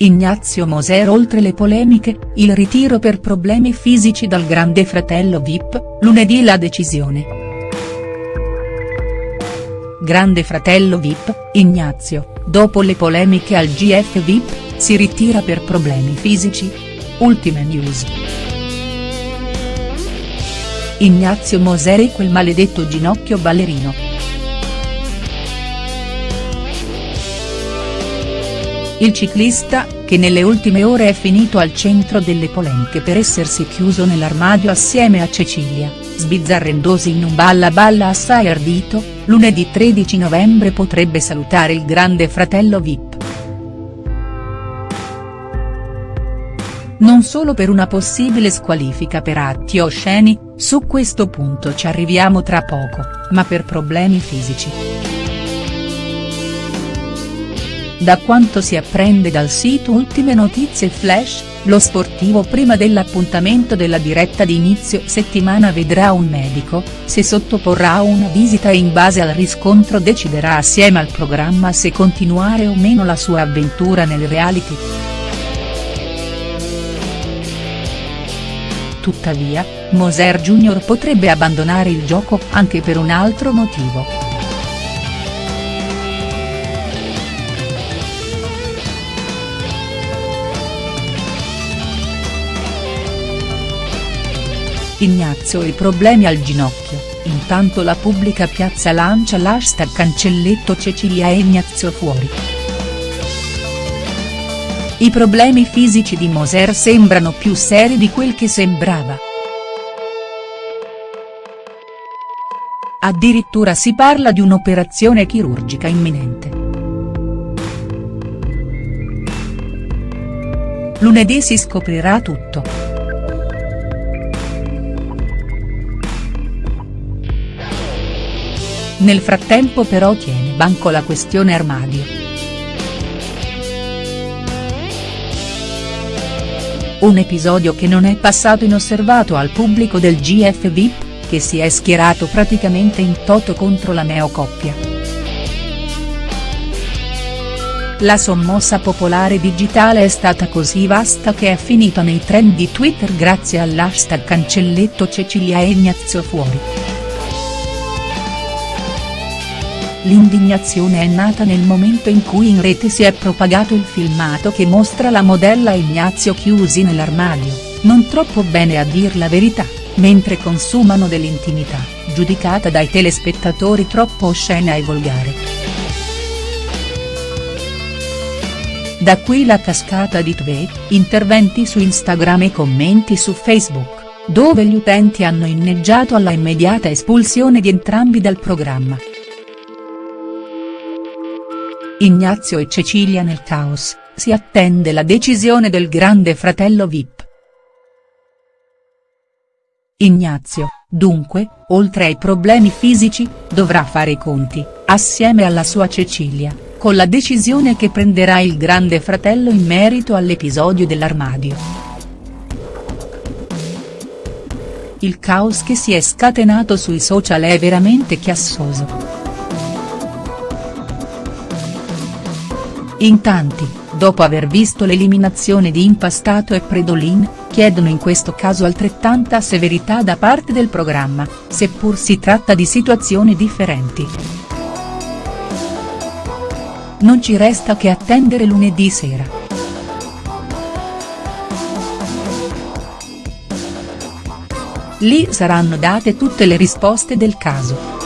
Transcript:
Ignazio Moser Oltre le polemiche, il ritiro per problemi fisici dal grande fratello Vip, lunedì la decisione. Grande fratello Vip, Ignazio, dopo le polemiche al GF Vip, si ritira per problemi fisici? Ultime news. Ignazio Moser e quel maledetto ginocchio ballerino. Il ciclista, che nelle ultime ore è finito al centro delle polemiche per essersi chiuso nell'armadio assieme a Cecilia, sbizzarrendosi in un balla balla assai ardito, lunedì 13 novembre potrebbe salutare il grande fratello Vip. Non solo per una possibile squalifica per atti osceni, su questo punto ci arriviamo tra poco, ma per problemi fisici. Da quanto si apprende dal sito Ultime Notizie Flash, lo sportivo prima dell'appuntamento della diretta di inizio settimana vedrà un medico, se sottoporrà una visita e in base al riscontro deciderà assieme al programma se continuare o meno la sua avventura nel reality. Tuttavia, Moser Jr. potrebbe abbandonare il gioco anche per un altro motivo. Ignazio e problemi al ginocchio, intanto la pubblica piazza lancia l'hashtag cancelletto Cecilia e Ignazio fuori. I problemi fisici di Moser sembrano più seri di quel che sembrava. Addirittura si parla di un'operazione chirurgica imminente. Lunedì si scoprirà tutto. Nel frattempo però tiene banco la questione armadio. Un episodio che non è passato inosservato al pubblico del GF VIP, che si è schierato praticamente in toto contro la neocoppia. La sommossa popolare digitale è stata così vasta che è finita nei trend di Twitter grazie all'hashtag cancelletto Cecilia e Ignazio fuori. L'indignazione è nata nel momento in cui in rete si è propagato il filmato che mostra la modella Ignazio chiusi nell'armadio, non troppo bene a dir la verità, mentre consumano dell'intimità, giudicata dai telespettatori troppo oscena e volgare. Da qui la cascata di tweet, interventi su Instagram e commenti su Facebook, dove gli utenti hanno inneggiato alla immediata espulsione di entrambi dal programma. Ignazio e Cecilia nel caos, si attende la decisione del grande fratello Vip. Ignazio, dunque, oltre ai problemi fisici, dovrà fare i conti, assieme alla sua Cecilia, con la decisione che prenderà il grande fratello in merito all'episodio dell'armadio. Il caos che si è scatenato sui social è veramente chiassoso. In tanti, dopo aver visto l'eliminazione di Impastato e Predolin, chiedono in questo caso altrettanta severità da parte del programma, seppur si tratta di situazioni differenti. Non ci resta che attendere lunedì sera. Lì saranno date tutte le risposte del caso.